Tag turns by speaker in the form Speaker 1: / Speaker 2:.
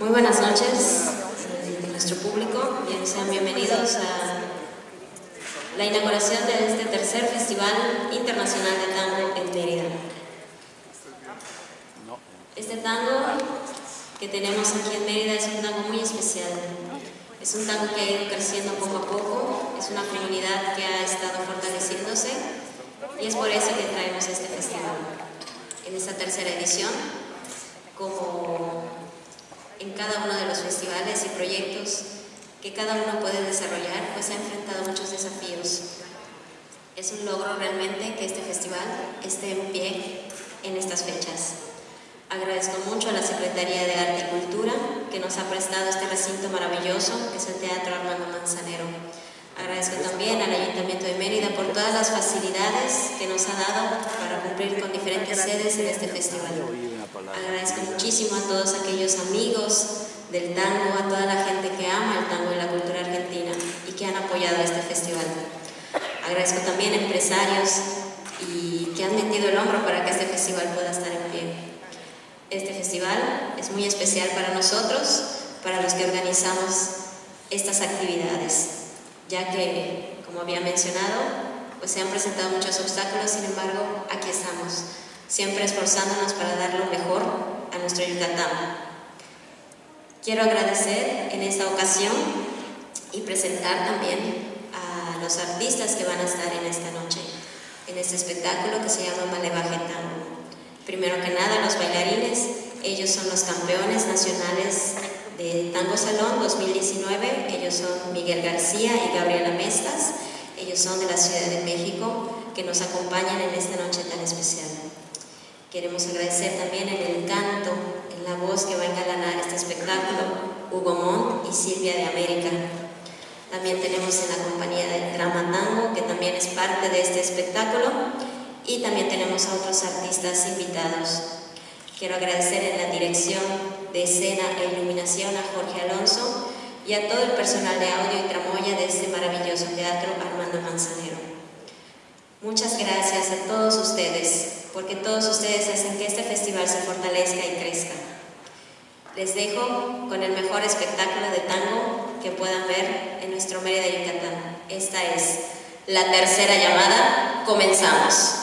Speaker 1: Muy buenas noches eh, nuestro público, Bien, sean bienvenidos a la inauguración de este tercer Festival Internacional de Tango en Mérida. Este tango que tenemos aquí en Mérida es un tango muy especial. Es un tango que ha ido creciendo poco a poco, es una comunidad que ha estado fortaleciéndose y es por eso que traemos este festival. En esta tercera edición, como en cada uno de los festivales y proyectos que cada uno puede desarrollar, pues ha enfrentado muchos desafíos. Es un logro realmente que este festival esté en pie en estas fechas. Agradezco mucho a la Secretaría de Arte y Cultura que nos ha prestado este recinto maravilloso que es el Teatro Armando Manzanero. Agradezco también al Ayuntamiento de Mérida por todas las facilidades que nos ha dado para cumplir con diferentes sedes en este festival. Agradezco muchísimo a todos aquellos amigos del tango, a toda la gente que ama el tango y la cultura argentina y que han apoyado este festival. Agradezco también a empresarios y que han metido el hombro para que este festival pueda estar en pie. Este festival es muy especial para nosotros, para los que organizamos estas actividades, ya que, como había mencionado, pues se han presentado muchos obstáculos, sin embargo, aquí estamos siempre esforzándonos para dar lo mejor nuestro Yucatán. Quiero agradecer en esta ocasión y presentar también a los artistas que van a estar en esta noche, en este espectáculo que se llama Malevaje Tango. Primero que nada, los bailarines, ellos son los campeones nacionales de Tango Salón 2019, ellos son Miguel García y Gabriela Mestas, ellos son de la Ciudad de México, que nos acompañan en esta noche tan especial. Queremos agradecer también el canto, en la voz que va a engalanar este espectáculo, Hugo Montt y Silvia de América. También tenemos en la compañía de Drama Tango, que también es parte de este espectáculo, y también tenemos a otros artistas invitados. Quiero agradecer en la dirección de escena e iluminación a Jorge Alonso y a todo el personal de audio y tramoya de este maravilloso teatro Armando Manzanero. Muchas gracias a todos ustedes porque todos ustedes hacen que este festival se fortalezca y crezca. Les dejo con el mejor espectáculo de tango que puedan ver en nuestro Mérida Yucatán. Esta es la tercera llamada. Comenzamos.